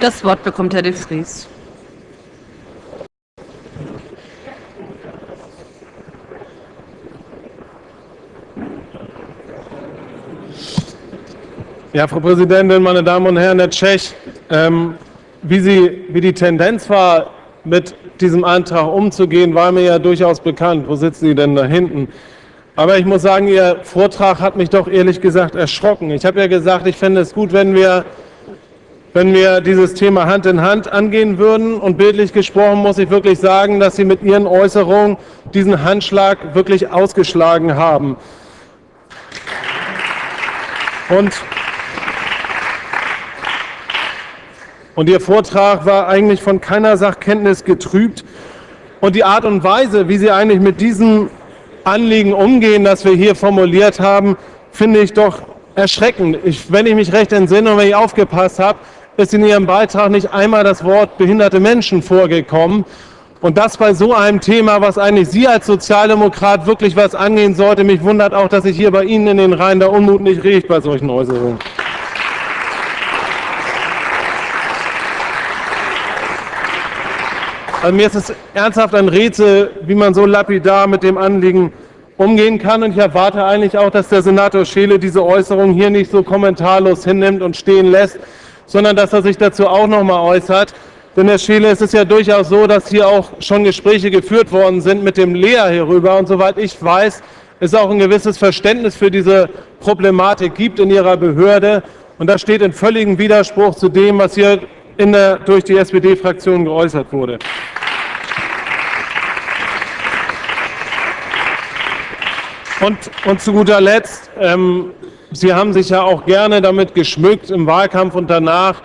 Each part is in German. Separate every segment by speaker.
Speaker 1: Das Wort bekommt Herr de Vries.
Speaker 2: Ja, Frau Präsidentin, meine Damen und Herren, Herr Tschech, ähm, wie, Sie, wie die Tendenz war, mit diesem Antrag umzugehen, war mir ja durchaus bekannt. Wo sitzen Sie denn da hinten? Aber ich muss sagen, Ihr Vortrag hat mich doch ehrlich gesagt erschrocken. Ich habe ja gesagt, ich fände es gut, wenn wir, wenn wir dieses Thema Hand in Hand angehen würden. Und bildlich gesprochen muss ich wirklich sagen, dass Sie mit Ihren Äußerungen diesen Handschlag wirklich ausgeschlagen haben. Und Und Ihr Vortrag war eigentlich von keiner Sachkenntnis getrübt. Und die Art und Weise, wie Sie eigentlich mit diesem Anliegen umgehen, das wir hier formuliert haben, finde ich doch erschreckend. Ich, wenn ich mich recht entsinne und wenn ich aufgepasst habe, ist in Ihrem Beitrag nicht einmal das Wort behinderte Menschen vorgekommen. Und das bei so einem Thema, was eigentlich Sie als Sozialdemokrat wirklich was angehen sollte. Mich wundert auch, dass sich hier bei Ihnen in den Reihen der Unmut nicht regt bei solchen Äußerungen. Also mir ist es ernsthaft ein Rätsel, wie man so lapidar mit dem Anliegen umgehen kann. Und ich erwarte eigentlich auch, dass der Senator Scheele diese Äußerung hier nicht so kommentarlos hinnimmt und stehen lässt, sondern dass er sich dazu auch noch mal äußert. Denn Herr Scheele, es ist ja durchaus so, dass hier auch schon Gespräche geführt worden sind mit dem Lea hierüber. Und soweit ich weiß, es auch ein gewisses Verständnis für diese Problematik gibt in Ihrer Behörde. Und das steht in völligem Widerspruch zu dem, was hier in der, durch die SPD-Fraktion geäußert wurde. Und, und zu guter Letzt, ähm, Sie haben sich ja auch gerne damit geschmückt im Wahlkampf und danach,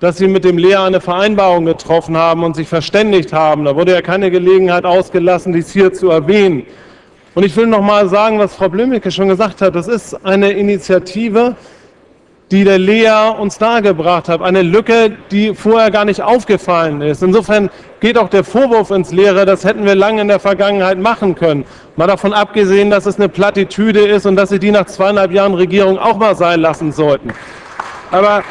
Speaker 2: dass Sie mit dem Lea eine Vereinbarung getroffen haben und sich verständigt haben. Da wurde ja keine Gelegenheit ausgelassen, dies hier zu erwähnen. Und ich will noch mal sagen, was Frau Blümicke schon gesagt hat. Das ist eine Initiative, die der Lea uns dargebracht hat. Eine Lücke, die vorher gar nicht aufgefallen ist. Insofern geht auch der Vorwurf ins Leere, das hätten wir lange in der Vergangenheit machen können. Mal davon abgesehen, dass es eine Plattitüde ist und dass Sie die nach zweieinhalb Jahren Regierung auch mal sein lassen sollten. Aber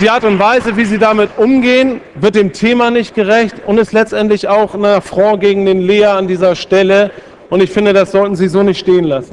Speaker 2: die Art und Weise, wie Sie damit umgehen, wird dem Thema nicht gerecht und ist letztendlich auch ein Affront gegen den Lea an dieser Stelle. Und ich finde, das sollten Sie so nicht stehen lassen.